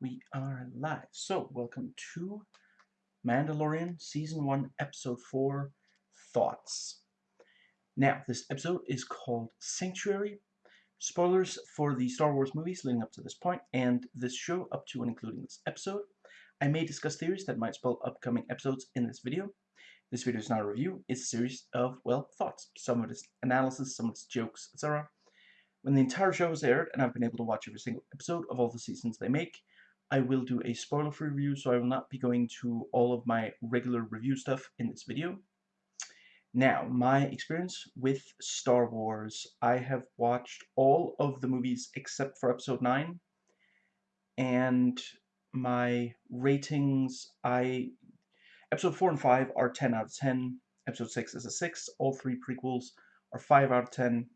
We are live. So, welcome to Mandalorian Season 1, Episode 4 Thoughts. Now, this episode is called Sanctuary. Spoilers for the Star Wars movies leading up to this point, and this show up to and including this episode. I may discuss theories that might spoil upcoming episodes in this video. This video is not a review, it's a series of, well, thoughts. Some of it is analysis, some of it is jokes, etc. When the entire show is aired, and I've been able to watch every single episode of all the seasons they make, I will do a spoiler-free review, so I will not be going to all of my regular review stuff in this video. Now, my experience with Star Wars, I have watched all of the movies except for Episode 9, and my ratings, I... Episode 4 and 5 are 10 out of 10, Episode 6 is a 6, all three prequels are 5 out of 10,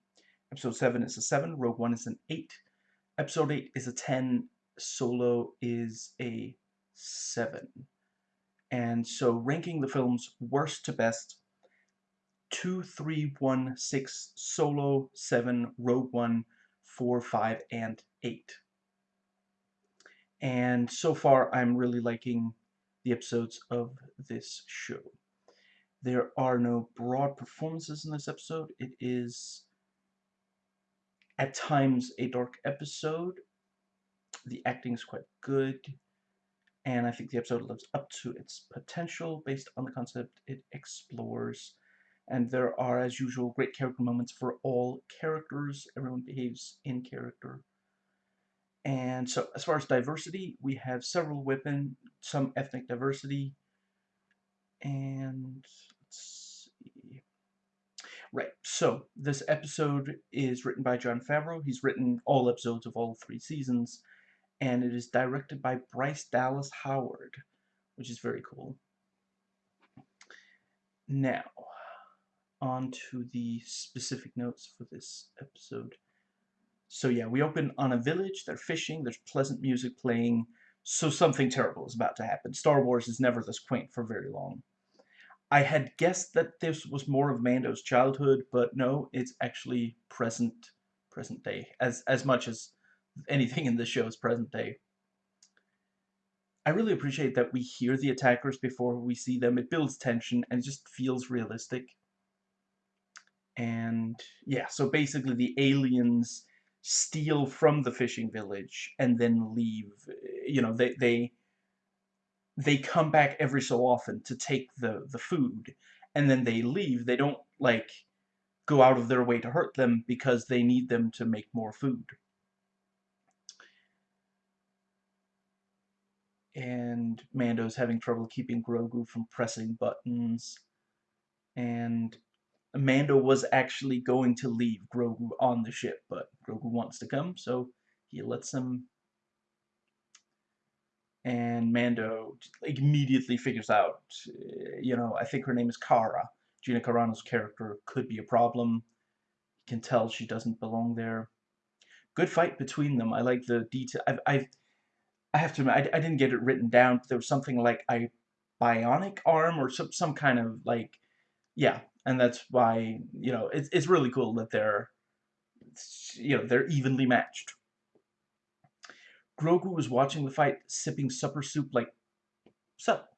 Episode 7 is a 7, Rogue One is an 8, Episode 8 is a 10, Solo is a 7. And so ranking the films worst to best, 2, 3, 1, 6, Solo, 7, Rogue One, 4, 5, and 8. And so far, I'm really liking the episodes of this show. There are no broad performances in this episode. It is, at times, a dark episode, the acting is quite good, and I think the episode lives up to its potential based on the concept it explores. And there are, as usual, great character moments for all characters. Everyone behaves in character. And so, as far as diversity, we have several women, some ethnic diversity, and let's see. Right, so this episode is written by Jon Favreau. He's written all episodes of all three seasons, and it is directed by Bryce Dallas Howard, which is very cool. Now, on to the specific notes for this episode. So yeah, we open on a village, they're fishing, there's pleasant music playing, so something terrible is about to happen. Star Wars is never this quaint for very long. I had guessed that this was more of Mando's childhood, but no, it's actually present present day, as, as much as anything in the show's present day. I really appreciate that we hear the attackers before we see them. It builds tension and it just feels realistic. And yeah, so basically the aliens steal from the fishing village and then leave. You know, they they they come back every so often to take the the food and then they leave. They don't like go out of their way to hurt them because they need them to make more food. And Mando's having trouble keeping Grogu from pressing buttons. And Mando was actually going to leave Grogu on the ship, but Grogu wants to come, so he lets him. And Mando immediately figures out, eh, you know, I think her name is Cara. Gina Carano's character could be a problem. You can tell she doesn't belong there. Good fight between them. I like the detail. I've, I've I have to admit, I, I didn't get it written down. There was something like a bionic arm or some, some kind of like, yeah. And that's why, you know, it's, it's really cool that they're, you know, they're evenly matched. Grogu was watching the fight, sipping supper soup like, sup.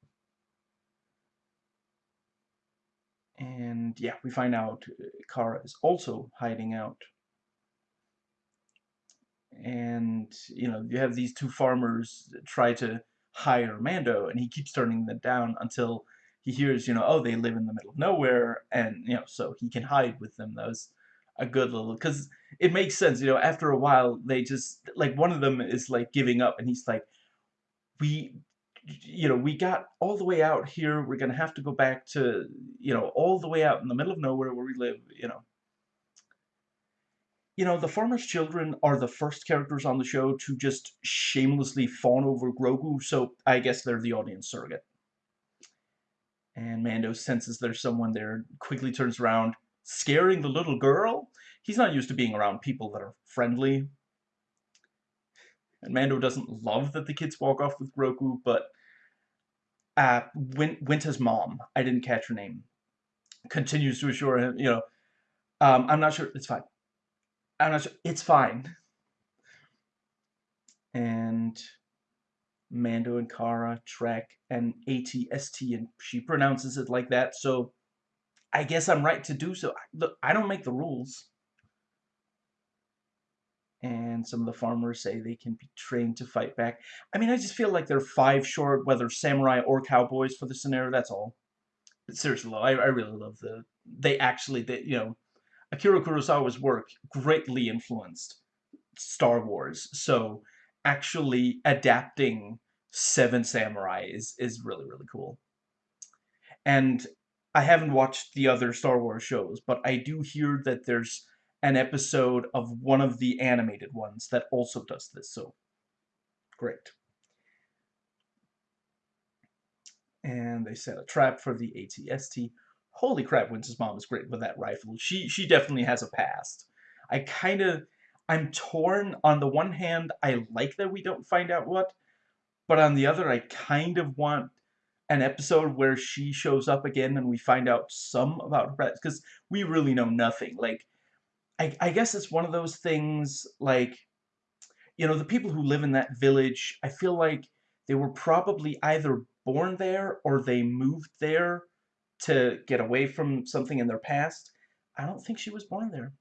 And yeah, we find out Cara is also hiding out and you know you have these two farmers try to hire Mando and he keeps turning them down until he hears you know oh they live in the middle of nowhere and you know so he can hide with them. That was a good little because it makes sense you know after a while they just like one of them is like giving up and he's like we you know we got all the way out here we're gonna have to go back to you know all the way out in the middle of nowhere where we live you know you know, the farmer's children are the first characters on the show to just shamelessly fawn over Grogu, so I guess they're the audience surrogate. And Mando senses there's someone there, quickly turns around, scaring the little girl. He's not used to being around people that are friendly. And Mando doesn't love that the kids walk off with Grogu, but uh, Win Winta's mom, I didn't catch her name, continues to assure him, you know, um, I'm not sure, it's fine. I'm not sure. It's fine. And Mando and Cara, Trek, and ATST, and she pronounces it like that, so I guess I'm right to do so. Look, I don't make the rules. And some of the farmers say they can be trained to fight back. I mean, I just feel like they're five short, whether samurai or cowboys for the scenario, that's all. But seriously, though, I, I really love the... They actually, they, you know, Akira Kurosawa's work greatly influenced Star Wars, so actually adapting Seven Samurai is, is really, really cool. And I haven't watched the other Star Wars shows, but I do hear that there's an episode of one of the animated ones that also does this, so great. And they set a trap for the ATST. Holy crap, Winta's mom is great with that rifle. She she definitely has a past. I kind of, I'm torn. On the one hand, I like that we don't find out what, but on the other, I kind of want an episode where she shows up again and we find out some about her past, because we really know nothing. Like, I, I guess it's one of those things, like, you know, the people who live in that village, I feel like they were probably either born there or they moved there to get away from something in their past. I don't think she was born there.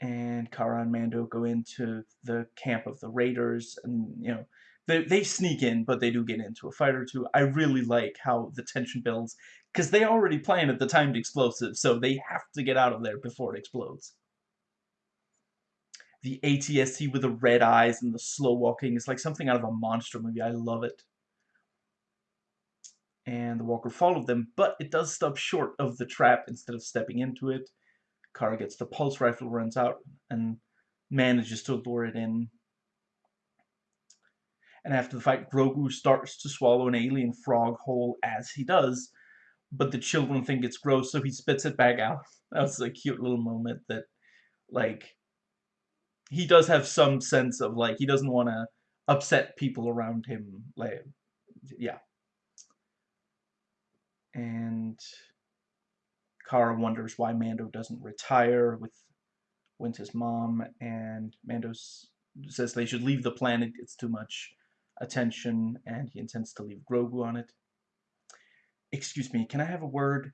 And Cara and Mando go into the camp of the Raiders, and, you know, they, they sneak in, but they do get into a fight or two. I really like how the tension builds, because they already planted the timed explosive, so they have to get out of there before it explodes. The ATST with the red eyes and the slow walking is like something out of a monster movie. I love it. And the walker followed them, but it does stop short of the trap instead of stepping into it. Cara gets the pulse rifle, runs out, and manages to lure it in. And after the fight, Grogu starts to swallow an alien frog whole as he does, but the children think it's gross, so he spits it back out. That was a cute little moment that, like, he does have some sense of, like, he doesn't want to upset people around him. Like, yeah. And Cara wonders why Mando doesn't retire with Winta's mom, and Mando says they should leave the planet, it's too much attention, and he intends to leave Grogu on it. Excuse me, can I have a word?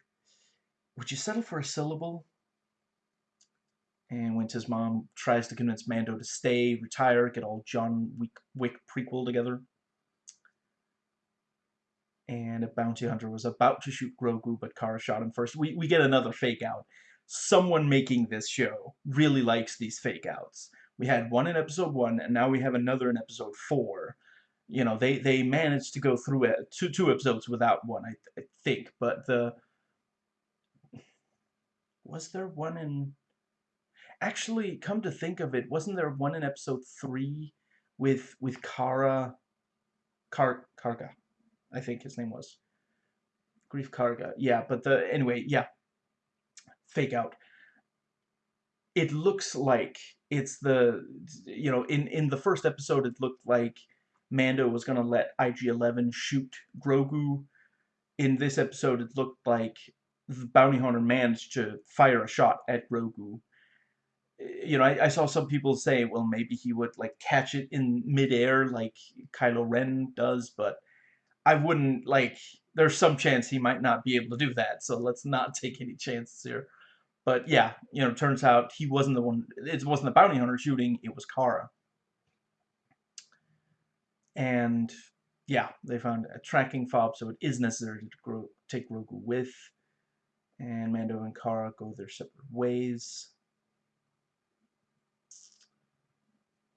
Would you settle for a syllable? And Winta's mom tries to convince Mando to stay, retire, get all John Wick, Wick prequel together and a bounty hunter was about to shoot Grogu, but Cara shot him first. We, we get another fake out. Someone making this show really likes these fake outs. We had one in episode one, and now we have another in episode four. You know, they, they managed to go through it, two, two episodes without one, I, I think, but the... Was there one in... Actually, come to think of it, wasn't there one in episode three with with Cara... Car Karga? I think his name was. Greef Karga. Yeah, but the anyway, yeah. Fake out. It looks like it's the you know, in in the first episode it looked like Mando was going to let IG-11 shoot Grogu. In this episode it looked like the bounty hunter managed to fire a shot at Grogu. You know, I, I saw some people say, well, maybe he would, like, catch it in midair like Kylo Ren does, but I wouldn't like. There's some chance he might not be able to do that, so let's not take any chances here. But yeah, you know, turns out he wasn't the one. It wasn't the bounty hunter shooting. It was Cara. And yeah, they found a tracking fob, so it is necessary to grow, take Grogu with. And Mando and Cara go their separate ways.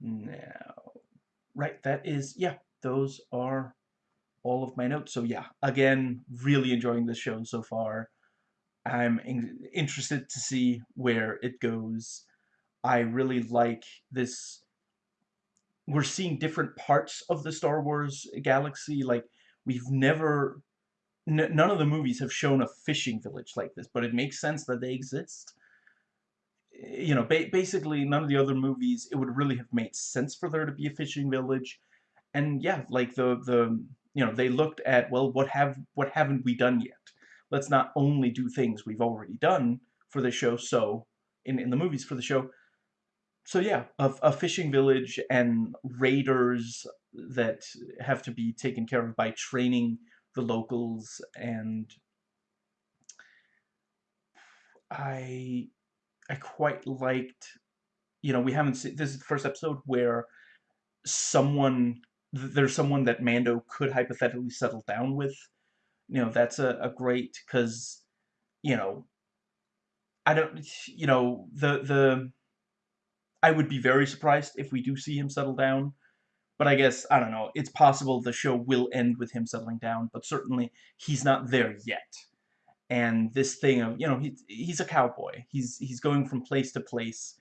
Now, right, that is, yeah, those are all of my notes. So yeah, again, really enjoying this show so far. I'm in interested to see where it goes. I really like this. We're seeing different parts of the Star Wars galaxy. Like, we've never... none of the movies have shown a fishing village like this, but it makes sense that they exist. You know, ba basically, none of the other movies, it would really have made sense for there to be a fishing village. And yeah, like the the you know, they looked at, well, what have what haven't we done yet? Let's not only do things we've already done for the show, so in, in the movies for the show, so yeah, a, a fishing village and raiders that have to be taken care of by training the locals and I I quite liked you know we haven't seen this is the first episode where someone there's someone that Mando could hypothetically settle down with. You know that's a, a great because you know I don't you know the the I would be very surprised if we do see him settle down but I guess I don't know it's possible the show will end with him settling down but certainly he's not there yet. And this thing of you know he, he's a cowboy. He's he's going from place to place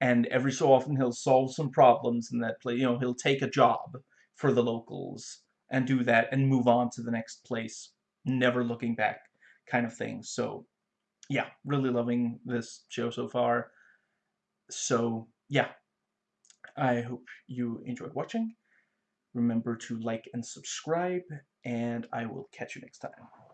and every so often he'll solve some problems in that place you know he'll take a job for the locals and do that and move on to the next place never looking back kind of thing. So yeah really loving this show so far. So yeah i hope you enjoyed watching. Remember to like and subscribe and i will catch you next time